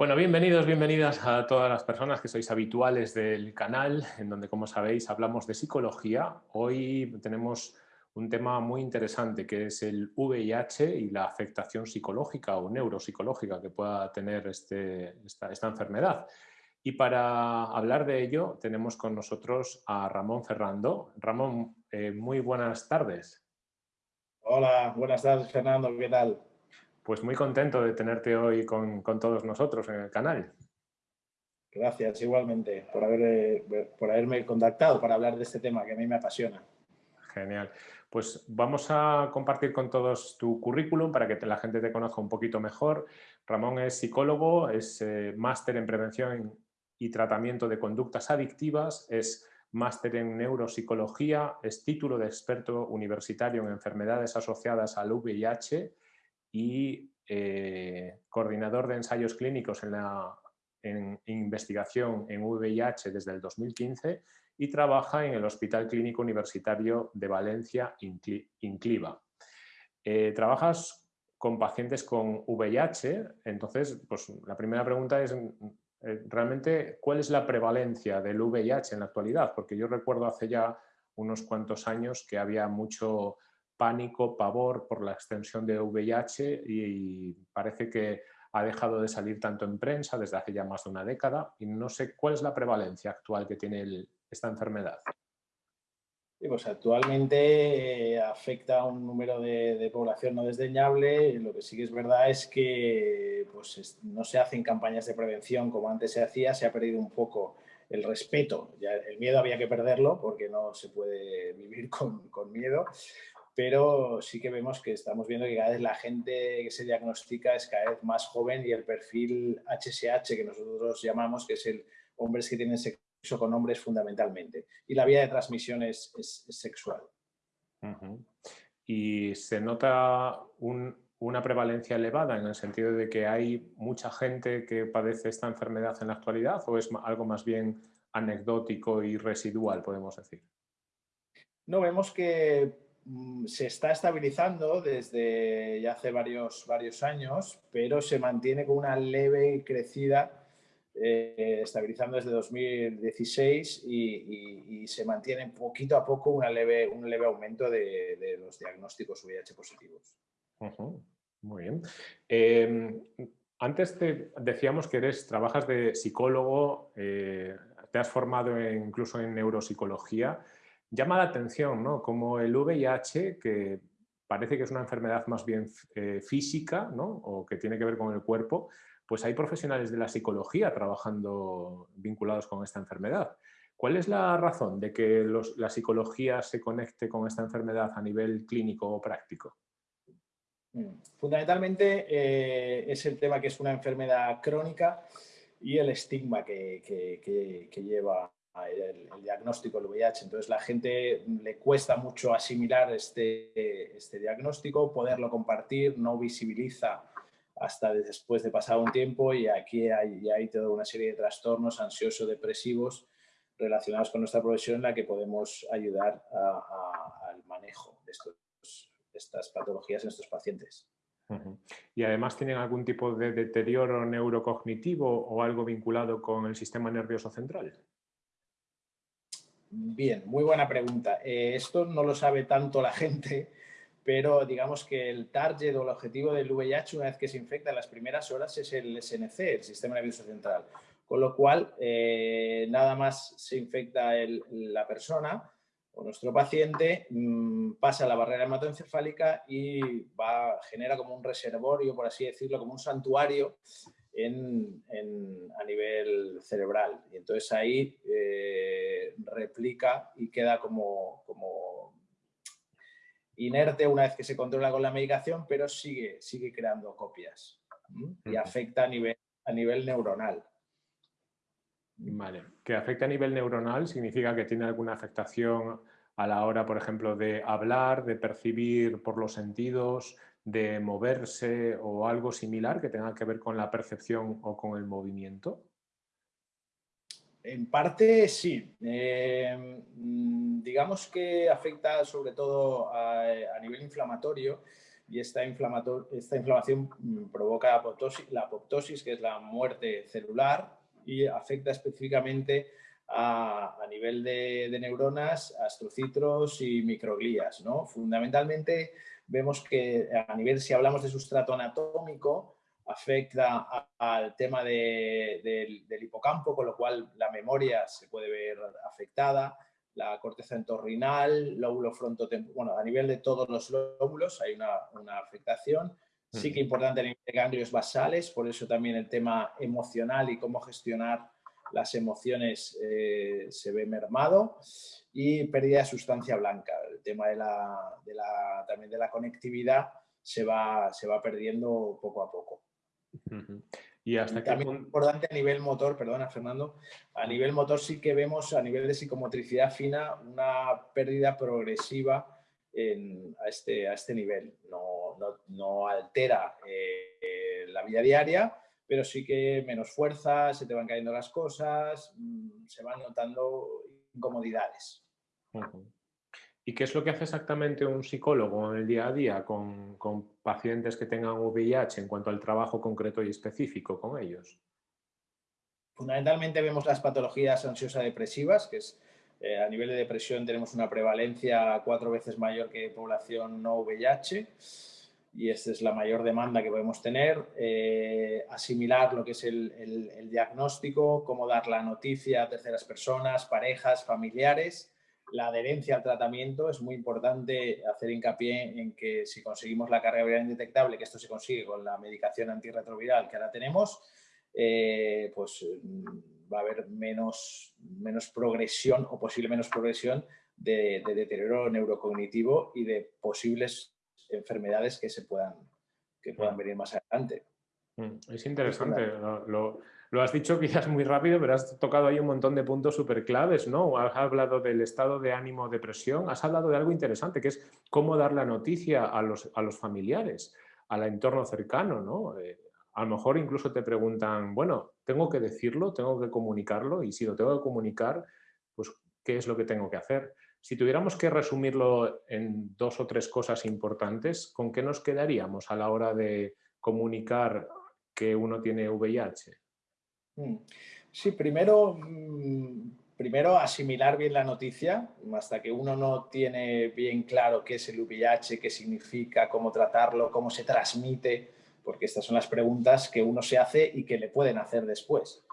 Bueno, bienvenidos, bienvenidas a todas las personas que sois habituales del canal, en donde, como sabéis, hablamos de psicología. Hoy tenemos un tema muy interesante que es el VIH y la afectación psicológica o neuropsicológica que pueda tener este, esta, enfermedad. Y para hablar de ello tenemos con nosotros a Ramón Ferrando. Ramón, eh, muy buenas tardes. Hola, buenas tardes Fernando, ¿qué tal? Pues muy contento de tenerte hoy con, todos nosotros en el canal. Gracias, igualmente, por, haber, eh, por haberme contactado para hablar de este tema que a mí me apasiona. Genial. Pues vamos a compartir con todos tu currículum para que la gente te conozca un poquito mejor. Ramón es psicólogo, es eh, máster en prevención y tratamiento de conductas adictivas, es máster en neuropsicología, es título de experto universitario en enfermedades asociadas al VIH y eh, coordinador de ensayos clínicos en, la, investigación en VIH desde el 2015 y trabaja en el Hospital Clínico Universitario de Valencia, Incliva. Eh, trabajas con pacientes con VIH, entonces pues, la primera pregunta es eh, realmente cuál es la prevalencia del VIH en la actualidad, porque yo recuerdo hace ya unos cuantos años que había mucho pánico, pavor por la extensión de VIH y parece que ha dejado de salir tanto en prensa desde hace ya más de una década y no sé cuál es la prevalencia actual que tiene esta enfermedad. pues actualmente eh, afecta a un número de, población no desdeñable. Lo que sí que es verdad es que pues, no se hacen campañas de prevención como antes se hacía, se ha perdido un poco el respeto. El miedo había que perderlo porque no se puede vivir con miedo, pero sí que vemos que estamos viendo que cada vez la gente que se diagnostica es cada vez más joven y el perfil HSH que nosotros llamamos, que es el hombres que tienen sexo con hombres fundamentalmente. Y la vía de transmisión es, sexual. ¿Y se nota una prevalencia elevada en el sentido de que hay mucha gente que padece esta enfermedad en la actualidad o es algo más bien anecdótico y residual, podemos decir? No, vemos que se está estabilizando desde ya hace varios, varios años, pero se mantiene con una leve crecida, eh, estabilizando desde 2016 y, se mantiene poquito a poco una leve, un leve aumento de, los diagnósticos VIH positivos. Muy bien. Em, antes te decíamos que eres, trabajas de psicólogo, eh, te has formado incluso en neuropsicología llama la atención, ¿no? Como el VIH, que parece que es una enfermedad más bien eh, física, ¿no? O que tiene que ver con el cuerpo, pues hay profesionales de la psicología trabajando vinculados con esta enfermedad. ¿Cuál es la razón de que la psicología se conecte con esta enfermedad a nivel clínico o práctico? Mm, fundamentalmente eh, es el tema que es una enfermedad crónica y el estigma que, que lleva el, diagnóstico del VIH. Entonces la gente le cuesta mucho asimilar este, este diagnóstico, poderlo compartir, no visibiliza hasta después de pasado un tiempo y aquí hay, hay toda una serie de trastornos ansioso-depresivos relacionados con nuestra profesión en la que podemos ayudar al manejo de, estas patologías en estos pacientes. Y además tienen algún tipo de deterioro neurocognitivo o algo vinculado con el sistema nervioso central. Bien, muy buena pregunta. Eh, esto no lo sabe tanto la gente, pero digamos que el target o el objetivo del VIH una vez que se infecta en las primeras horas es el SNC, el Sistema Nervioso Central. Con lo cual, eh, nada más se infecta la persona o nuestro paciente, mm, pasa la barrera hematoencefálica y va, genera como un reservorio, por así decirlo, como un santuario a nivel cerebral. Y entonces ahí eh, replica y queda como, como inerte una vez que se controla con la medicación, pero sigue, sigue creando copias y afecta a nivel, a nivel neuronal. Vale, que afecta a nivel neuronal significa que tiene alguna afectación a la hora, por ejemplo, de hablar, de percibir por los sentidos, de moverse o algo similar que tenga que ver con la percepción o con el movimiento? En parte sí. Eh, mm, digamos que afecta sobre todo a, nivel inflamatorio. y esta, esta inflamación mm, provoca apoptosis, la apoptosis, que es la muerte celular, y afecta específicamente a, nivel de, neuronas, astrocitos y microglías. ¿no? Fundamentalmente vemos que a nivel, si hablamos de sustrato anatómico, afecta al tema del, hipocampo, con lo cual la memoria se puede ver afectada, la corteza entorrinal, lóbulo frontotemporal, bueno, a nivel de todos los lóbulos hay una, afectación. Sí que importante a nivel de ganglios basales, por eso también el tema emocional y cómo gestionar las emociones eh, se ve mermado y pérdida de sustancia blanca. El tema de la, también de la conectividad se va, se va perdiendo poco a poco. Y hasta también importante a nivel motor, perdona Fernando, a nivel motor sí que vemos a nivel de psicomotricidad fina una pérdida progresiva a, este, a este nivel. No, no, altera eh, la vida diaria, pero sí que menos fuerza, se te van cayendo las cosas, mm, se van notando incomodidades. ¿Y qué es lo que hace exactamente un psicólogo en el día a día con, pacientes que tengan VIH en cuanto al trabajo concreto y específico con ellos? Fundamentalmente vemos las patologías ansiosa-depresivas, que es eh, a nivel de depresión tenemos una prevalencia cuatro veces mayor que población no VIH y esta es la mayor demanda que podemos tener. Eh, asimilar lo que es el, el diagnóstico, cómo dar la noticia a terceras personas, parejas, familiares la adherencia al tratamiento es muy importante hacer hincapié en que si conseguimos la carga viral indetectable, que esto se consigue con la medicación antirretroviral que ahora tenemos, eh, pues mm, va a haber menos, menos progresión o posible menos progresión de, deterioro neurocognitivo y de posibles enfermedades que se puedan, que puedan venir más adelante. Mm, es interesante. Lo, lo has dicho quizás muy rápido, pero has tocado ahí un montón de puntos súper claves, ¿no? Has hablado del estado de ánimo, depresión, has hablado de algo interesante, que es cómo dar la noticia a los, a los familiares, al entorno cercano, ¿no? Eh, a lo mejor incluso te preguntan, bueno, ¿tengo que decirlo? ¿Tengo que comunicarlo? Y si lo tengo que comunicar, pues, ¿qué es lo que tengo que hacer? Si tuviéramos que resumirlo en dos o tres cosas importantes, ¿con qué nos quedaríamos a la hora de comunicar que uno tiene VIH? Mm. Sí, primero, mm, primero asimilar bien la noticia, hasta que uno no tiene bien claro qué es el VIH, qué significa, cómo tratarlo, cómo se transmite, porque estas son las preguntas que uno se hace y que le pueden hacer después.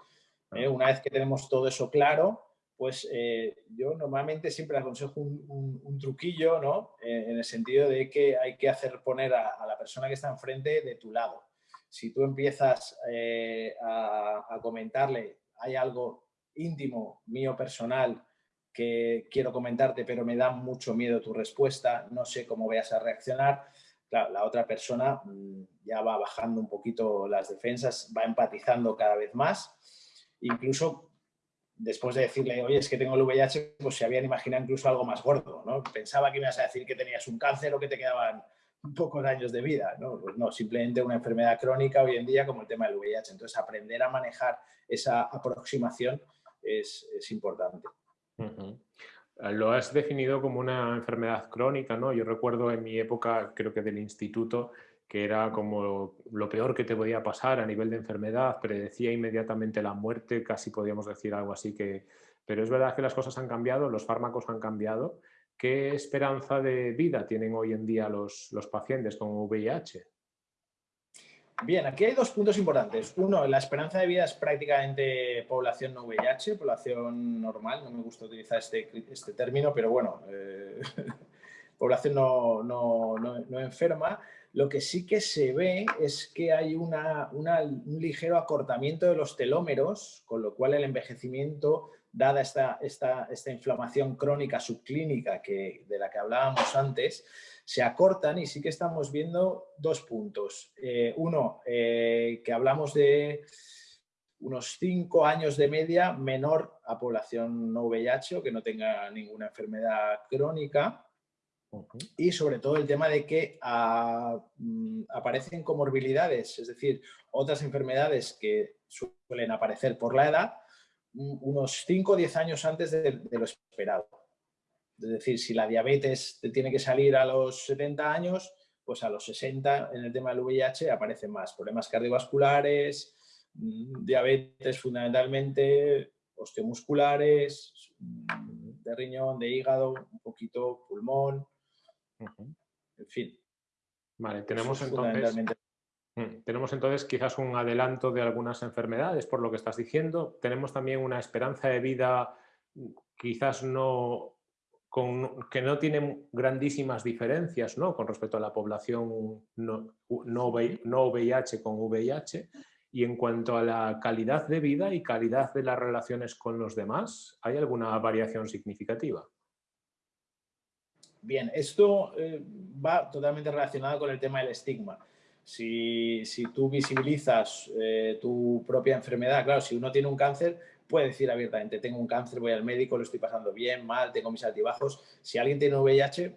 ¿eh? Una vez que tenemos todo eso claro, pues eh, yo normalmente siempre aconsejo un, truquillo, ¿no? Eh, en el sentido de que hay que hacer poner a la persona que está enfrente de tu lado si tú empiezas eh, a, comentarle, hay algo íntimo, mío personal, que quiero comentarte, pero me da mucho miedo tu respuesta, no sé cómo vayas a reaccionar, la otra persona mm, ya va bajando un poquito las defensas, va empatizando cada vez más, incluso después de decirle, oye, es que tengo el VIH, pues se habían imaginado incluso algo más gordo, ¿no? Pensaba que me ibas a decir que tenías un cáncer o que te quedaban pocos años de vida, ¿no? Simplemente una enfermedad crónica hoy en día como el tema del VIH. Entonces, aprender a manejar esa aproximación es, importante. Lo has definido como una enfermedad crónica, ¿no? Yo recuerdo en mi época, creo que del instituto, que era como lo peor que te podía pasar a nivel de enfermedad, predecía inmediatamente la muerte, casi podríamos decir algo así que... Pero es verdad que las cosas han cambiado, los fármacos han cambiado ¿Qué esperanza de vida tienen hoy en día los, pacientes con VIH? Bien, aquí hay dos puntos importantes. Uno, la esperanza de vida es prácticamente población no VIH, población normal, no me gusta utilizar este, este término, pero bueno, eh, población no, no, enferma. Lo que sí que se ve es que hay una, un ligero acortamiento de los telómeros, con lo cual el envejecimiento dada esta, esta, esta inflamación crónica subclínica que, de la que hablábamos antes, se acortan y sí que estamos viendo dos puntos. Eh, uno, eh, que hablamos de unos cinco años de media menor a población no VIH o que no tenga ninguna enfermedad crónica. Y sobre todo el tema de que ah, mm, aparecen comorbilidades, es decir, otras enfermedades que suelen aparecer por la edad, unos 5 o 10 años antes de, lo esperado. Es decir, si la diabetes te tiene que salir a los 70 años, pues a los 60 en el tema del VIH aparecen más problemas cardiovasculares, mm, diabetes fundamentalmente, osteomusculares, mm, de riñón, de hígado, un poquito pulmón, en fin. Vale, tenemos entonces, tenemos entonces quizás un adelanto de algunas enfermedades por lo que estás diciendo. Tenemos también una esperanza de vida quizás no que no tiene grandísimas diferencias ¿no? con respecto a la población no, no, no VIH con VIH y en cuanto a la calidad de vida y calidad de las relaciones con los demás, ¿hay alguna variación significativa? Bien, esto eh, va totalmente relacionado con el tema del estigma. Si, tú visibilizas eh, tu propia enfermedad, claro, si uno tiene un cáncer, puede decir abiertamente, tengo un cáncer, voy al médico, lo estoy pasando bien, mal, tengo mis altibajos. Si alguien tiene VIH,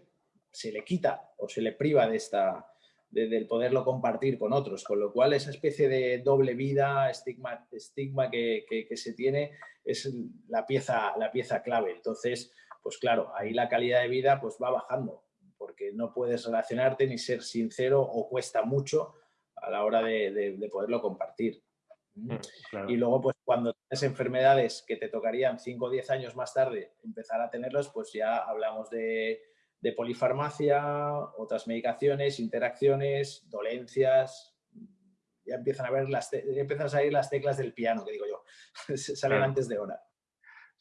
se le quita o se le priva de esta, del poderlo compartir con otros, con lo cual esa especie de doble vida, estigma, estigma que, se tiene es la pieza, la pieza clave. Entonces, pues claro, ahí la calidad de vida pues va bajando, porque no puedes relacionarte ni ser sincero o cuesta mucho a la hora de, poderlo compartir. Mm, y luego, pues cuando tienes enfermedades que te tocarían 5 o 10 años más tarde empezar a tenerlos, pues ya hablamos de de polifarmacia, otras medicaciones, interacciones, dolencias, ya empiezan a ver las empiezan a salir las teclas del piano, que digo yo, salen antes de hora.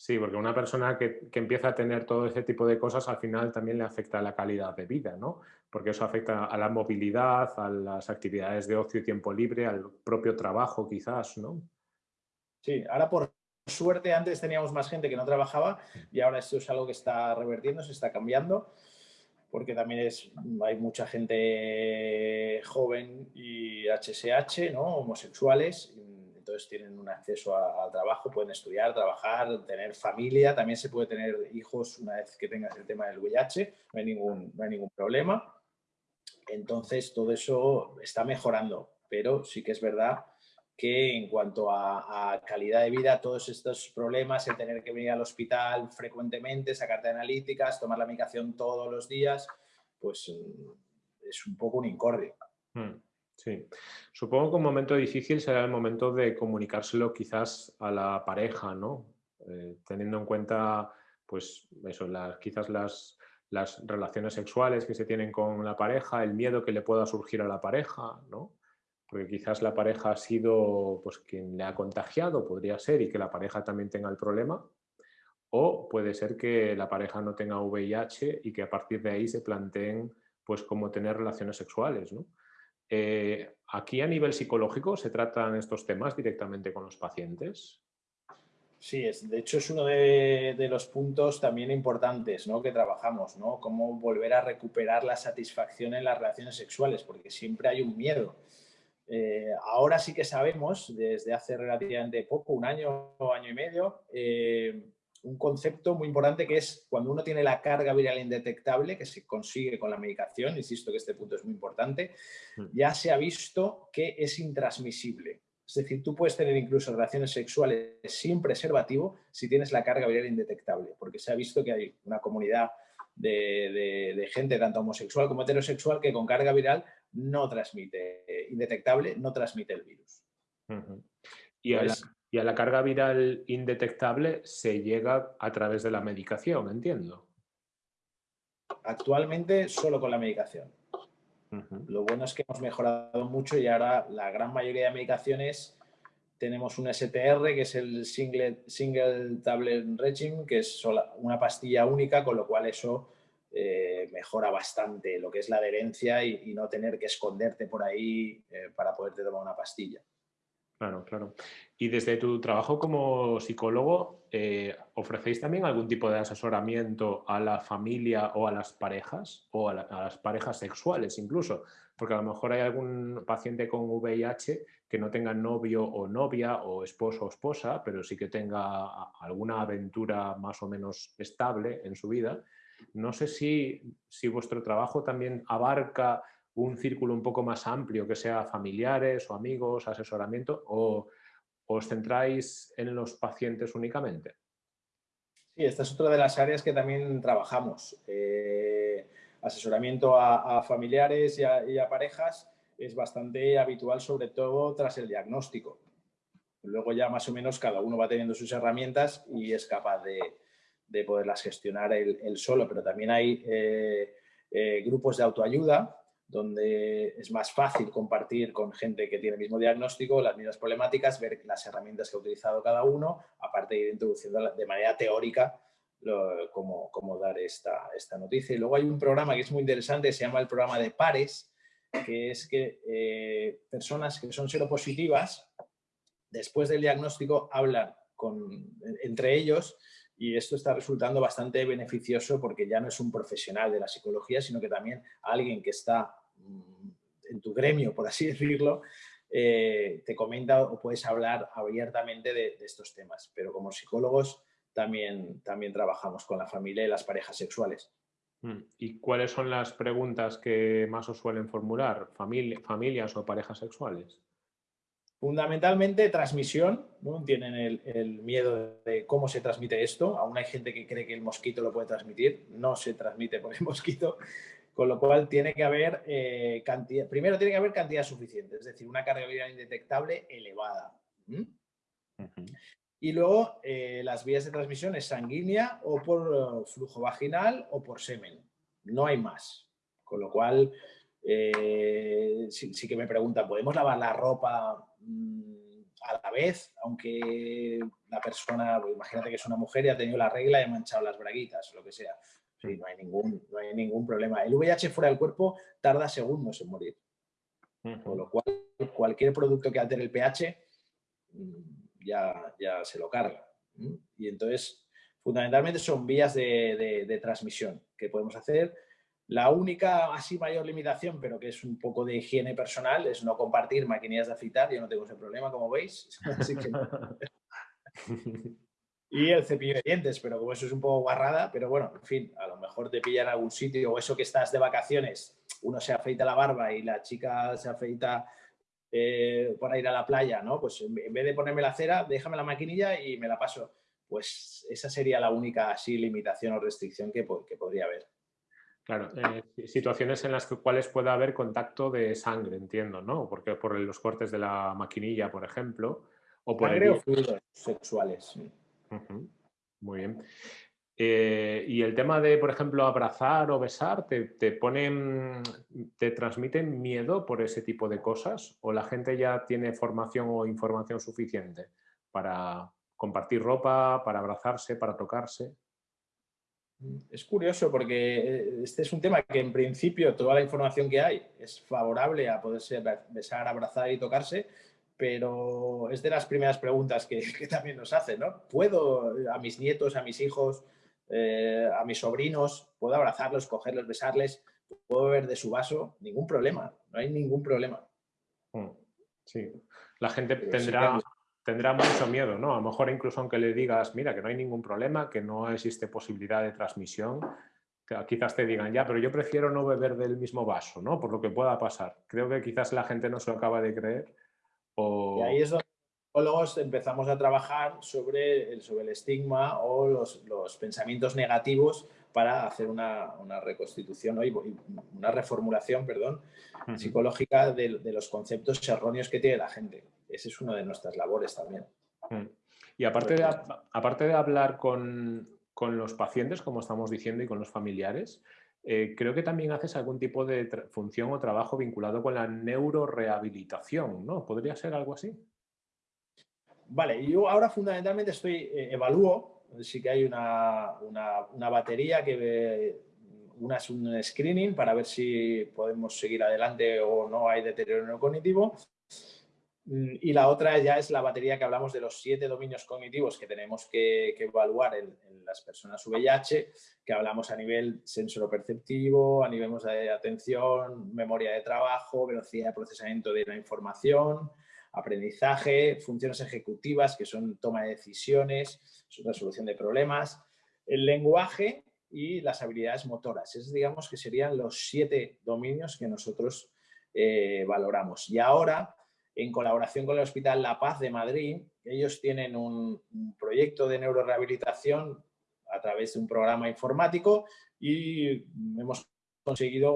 Sí, porque una persona que, empieza a tener todo ese tipo de cosas al final también le afecta a la calidad de vida, ¿no? Porque eso afecta a la movilidad, a las actividades de ocio y tiempo libre, al propio trabajo quizás, ¿no? Sí, ahora por suerte antes teníamos más gente que no trabajaba y ahora esto es algo que está revertiendo, se está cambiando porque también es, hay mucha gente joven y HSH, ¿no? homosexuales, entonces tienen un acceso al trabajo, pueden estudiar, trabajar, tener familia, también se puede tener hijos una vez que tengas el tema del VIH, no hay ningún, no hay ningún problema. Entonces todo eso está mejorando, pero sí que es verdad que en cuanto a, calidad de vida, todos estos problemas, el tener que venir al hospital frecuentemente, sacarte analíticas, tomar la medicación todos los días, pues mm, es un poco un incordio. Hmm, sí. Supongo que un momento difícil será el momento de comunicárselo quizás a la pareja, ¿no? Eh, teniendo en cuenta, pues, eso, las, quizás las, las relaciones sexuales que se tienen con la pareja, el miedo que le pueda surgir a la pareja, ¿no? porque quizás la pareja ha sido pues, quien le ha contagiado, podría ser, y que la pareja también tenga el problema, o puede ser que la pareja no tenga VIH y que a partir de ahí se planteen pues, cómo tener relaciones sexuales. Eh, ¿Aquí a nivel psicológico se tratan estos temas directamente con los pacientes? Sí, es, de hecho es uno de, los puntos también importantes ¿no? que trabajamos, ¿no? cómo volver a recuperar la satisfacción en las relaciones sexuales, porque siempre hay un miedo. Eh, ahora sí que sabemos, desde hace relativamente poco, un año o año y medio, eh, un concepto muy importante que es cuando uno tiene la carga viral indetectable, que se consigue con la medicación, insisto que este punto es muy importante, mm. ya se ha visto que es intransmisible. Es decir, tú puedes tener incluso relaciones sexuales sin preservativo si tienes la carga viral indetectable, porque se ha visto que hay una comunidad de, de gente, tanto homosexual como heterosexual, que con carga viral no transmite, indetectable, no transmite el virus. y, a la, carga viral indetectable se llega a través de la medicación, entiendo. Actualmente solo con la medicación. Lo bueno es que hemos mejorado mucho y ahora la gran mayoría de medicaciones tenemos un STR, que es el Single, single Tablet Regime, que es una pastilla única, con lo cual eso eh, mejora bastante lo que es la adherencia y, no tener que esconderte por ahí eh, para poderte tomar una pastilla. Claro, claro. Y desde tu trabajo como psicólogo, eh, ¿ofrecéis también algún tipo de asesoramiento a la familia o a las parejas o a, las parejas sexuales incluso? Porque a lo mejor hay algún paciente con VIH que no tenga novio o novia o esposo o esposa, pero sí que tenga alguna aventura más o menos estable en su vida no sé si, vuestro trabajo también abarca un círculo un poco más amplio, que sea familiares o amigos, asesoramiento, o os centráis en los pacientes únicamente. Sí, esta es otra de las áreas que también trabajamos. Eh, asesoramiento a, familiares y a, parejas es bastante habitual, sobre todo tras el diagnóstico. Luego ya más o menos cada uno va teniendo sus herramientas y es capaz de, poderlas gestionar él, solo, pero también hay eh, eh, grupos de autoayuda donde es más fácil compartir con gente que tiene el mismo diagnóstico, las mismas problemáticas, ver las herramientas que ha utilizado cada uno, aparte de ir introduciendo de manera teórica cómo, dar esta, esta, noticia. Y luego hay un programa que es muy interesante, se llama el programa de pares, que es que eh, personas que son seropositivas, después del diagnóstico, hablan con, entre ellos y esto está resultando bastante beneficioso porque ya no es un profesional de la psicología, sino que también alguien que está en tu gremio, por así decirlo, eh, te comenta o puedes hablar abiertamente de, de, estos temas. Pero como psicólogos también, también trabajamos con la familia y las parejas sexuales. Mm, ¿Y cuáles son las preguntas que más os suelen formular? ¿Familias o parejas sexuales? Fundamentalmente transmisión, ¿no? tienen el, miedo de cómo se transmite esto, aún hay gente que cree que el mosquito lo puede transmitir, no se transmite por el mosquito, con lo cual tiene que haber eh, cantidad, primero tiene que haber cantidad suficiente, es decir, una carga viral indetectable elevada. Y luego eh, las vías de transmisión es sanguínea o por eh, flujo vaginal o por semen. No hay más. Con lo cual, eh, sí, que me preguntan, ¿podemos lavar la ropa mm, a la vez? Aunque la persona, pues, imagínate que es una mujer y ha tenido la regla y ha manchado las braguitas, o lo que sea. Sí, no hay ningún, no hay ningún problema. El VIH fuera del cuerpo tarda segundos en morir. Con lo cual, cualquier producto que altere el pH mm, ya, ya se lo carga. Y entonces, fundamentalmente son vías de, transmisión que podemos hacer. La única así mayor limitación, pero que es un poco de higiene personal, es no compartir maquinillas de afeitar. Yo no tengo ese problema, como veis. y el cepillo de dientes, pero como eso es un poco guarrada, pero bueno, en fin, a lo mejor te pillan en algún sitio o eso que estás de vacaciones, uno se afeita la barba y la chica se afeita eh, para ir a la playa, ¿no? Pues en vez de ponerme la cera, déjame la maquinilla y me la paso. Pues esa sería la única así limitación o restricción que, podría haber. Claro, eh, situaciones en las cuales pueda haber contacto de sangre, entiendo, ¿no? Porque por los cortes de la maquinilla, por ejemplo. O por sangre o fluidos sexuales. Muy bien. Eh, y el tema de, por ejemplo, abrazar o besar, ¿te, te, ponen, ¿te transmiten miedo por ese tipo de cosas? ¿O la gente ya tiene formación o información suficiente para compartir ropa, para abrazarse, para tocarse? Es curioso porque eh, este es un tema que en principio toda la información que hay es favorable a poderse besar, abrazar y tocarse, pero es de las primeras preguntas que, que también nos hacen, ¿no? ¿Puedo a mis nietos, a mis hijos, eh, a mis sobrinos, puedo abrazarlos, cogerlos, besarles, puedo beber de su vaso, ningún problema, no hay ningún problema. Mm, sí, la gente tendrá, tendrá mucho miedo, ¿no? A lo mejor incluso aunque le digas, mira, que no hay ningún problema, que no existe posibilidad de transmisión, quizás te digan, ya, pero yo prefiero no beber del mismo vaso, ¿no? Por lo que pueda pasar. Creo que quizás la gente no se lo acaba de creer. O... Y ahí es donde psicólogos empezamos a trabajar sobre el, sobre el estigma o los, los pensamientos negativos para hacer una, una reconstitución, una reformulación perdón, psicológica de, de, los conceptos erróneos que tiene la gente. Ese es una de nuestras labores también. Y aparte de, aparte de hablar con, con, los pacientes, como estamos diciendo, y con los familiares, eh, creo que también haces algún tipo de función o trabajo vinculado con la neurorehabilitación, ¿no? ¿Podría ser algo así? Vale, yo ahora fundamentalmente estoy, eh, evalúo, sí que hay una, batería que una es un screening para ver si podemos seguir adelante o no hay deterioro neurocognitivo mm, y la otra ya es la batería que hablamos de los siete dominios cognitivos que tenemos que, evaluar en, las personas VIH, que hablamos a nivel sensoroperceptivo, a nivel de atención, memoria de trabajo, velocidad de procesamiento de la información, aprendizaje, funciones ejecutivas, que son toma de decisiones, resolución de problemas, el lenguaje y las habilidades motoras. Es, digamos, que serían los siete dominios que nosotros eh, valoramos. Y ahora, en colaboración con el Hospital La Paz de Madrid, ellos tienen un, proyecto de neurorehabilitación a través de un programa informático y hemos conseguido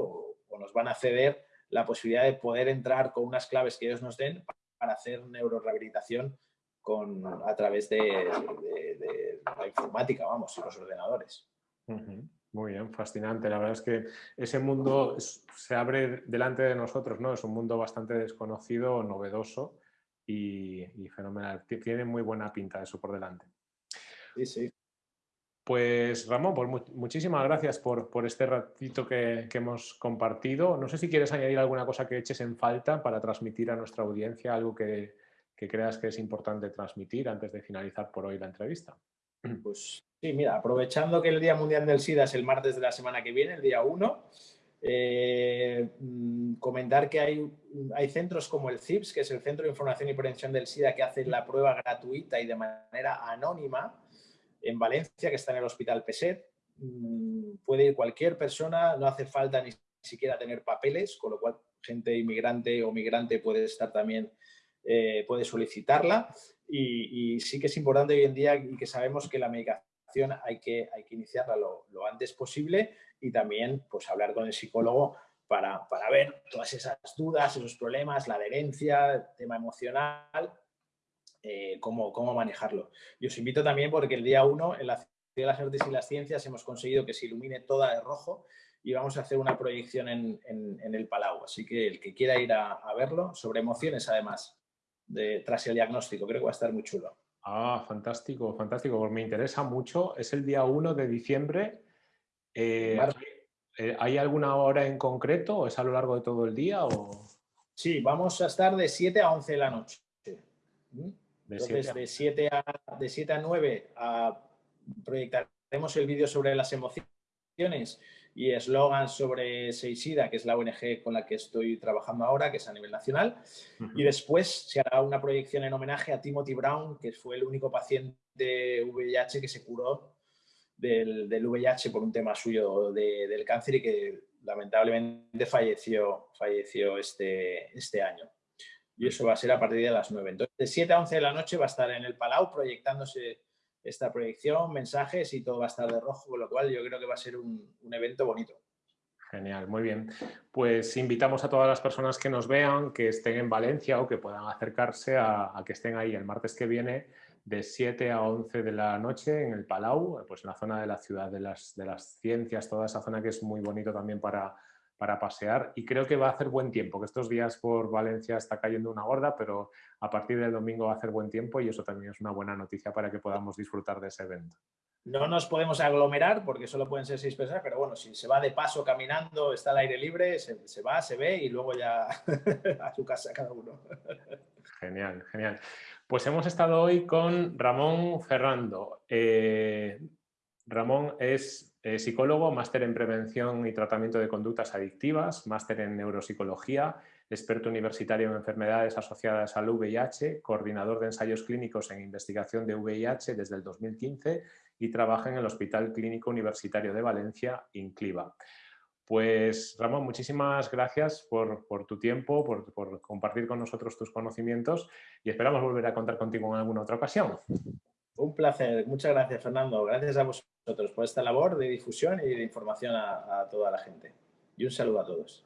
o nos van a ceder la posibilidad de poder entrar con unas claves que ellos nos den para hacer neurorehabilitación con, a través de, la informática, vamos, y los ordenadores. Muy bien, fascinante. La verdad es que ese mundo se abre delante de nosotros, ¿no? Es un mundo bastante desconocido, novedoso y, fenomenal. Tiene muy buena pinta eso por delante. Sí, sí. Pues Ramón, pues muchísimas gracias por, este ratito que, hemos compartido. No sé si quieres añadir alguna cosa que eches en falta para transmitir a nuestra audiencia, algo que, que creas que es importante transmitir antes de finalizar por hoy la entrevista. Pues sí, mira, aprovechando que el Día Mundial del SIDA es el martes de la semana que viene, el día 1, eh, mm, comentar que hay, hay centros como el CIPS, que es el Centro de Información y Prevención del SIDA, que hace la prueba gratuita y de manera anónima en Valencia, que está en el Hospital PESET. Mm, puede ir cualquier persona, no hace falta ni siquiera tener papeles, con lo cual gente inmigrante o migrante puede estar también, eh, puede solicitarla y, sí que es importante hoy en día y que sabemos que la medicación hay que, hay que iniciarla lo, antes posible y también pues, hablar con el psicólogo para, para, ver todas esas dudas, esos problemas, la adherencia, el tema emocional, eh, cómo, cómo, manejarlo. Y os invito también porque el día 1 en la Ciudad de las Artes y las Ciencias hemos conseguido que se ilumine toda de rojo y vamos a hacer una proyección en, en, el Palau. Así que el que quiera ir a, a verlo, sobre emociones además, de, tras el diagnóstico. Creo que va a estar muy chulo. Ah, fantástico, fantástico. Pues me interesa mucho. Es el día 1 de diciembre. Eh, eh, ¿Hay alguna hora en concreto o es a lo largo de todo el día? O... Sí, vamos a estar de 7 a 11 de la noche. ¿Mm? Entonces, de 7 a, de 7 a 9 a, proyectaremos el vídeo sobre las emociones y eslogan sobre Seisida, que es la ONG con la que estoy trabajando ahora, que es a nivel nacional. Y después se hará una proyección en homenaje a Timothy Brown, que fue el único paciente VIH que se curó del, del VIH por un tema suyo del cáncer y que lamentablemente falleció, falleció este, este año. Y eso va a ser a partir de las 9. Entonces, de 7 a 11 de la noche va a estar en el Palau proyectándose esta proyección, mensajes y todo va a estar de rojo, con lo cual yo creo que va a ser un, evento bonito. Genial, muy bien. Pues invitamos a todas las personas que nos vean, que estén en Valencia o que puedan acercarse a, que estén ahí el martes que viene de 7 a 11 de la noche en el Palau, pues en la zona de la ciudad de las, de las ciencias, toda esa zona que es muy bonito también para, para pasear y creo que va a hacer buen tiempo, que estos días por Valencia está cayendo una gorda, pero a partir del domingo va a hacer buen tiempo y eso también es una buena noticia para que podamos disfrutar de ese evento. No nos podemos aglomerar porque solo pueden ser seis personas, pero bueno, si se va de paso caminando, está al aire libre, se, va, se ve y luego ya a su casa cada uno. Genial, genial. Pues hemos estado hoy con Ramón Ferrando. Eh, Ramón es eh, psicólogo, máster en prevención y tratamiento de conductas adictivas, máster en neuropsicología, experto universitario en enfermedades asociadas al VIH, coordinador de ensayos clínicos en investigación de VIH desde el 2015 y trabaja en el Hospital Clínico Universitario de Valencia, INCLIVA. Pues Ramón, muchísimas gracias por, tu tiempo, por, por compartir con nosotros tus conocimientos y esperamos volver a contar contigo en alguna otra ocasión. Un placer. Muchas gracias, Fernando. Gracias a vosotros por esta labor de difusión y de información a, a toda la gente. Y un saludo a todos.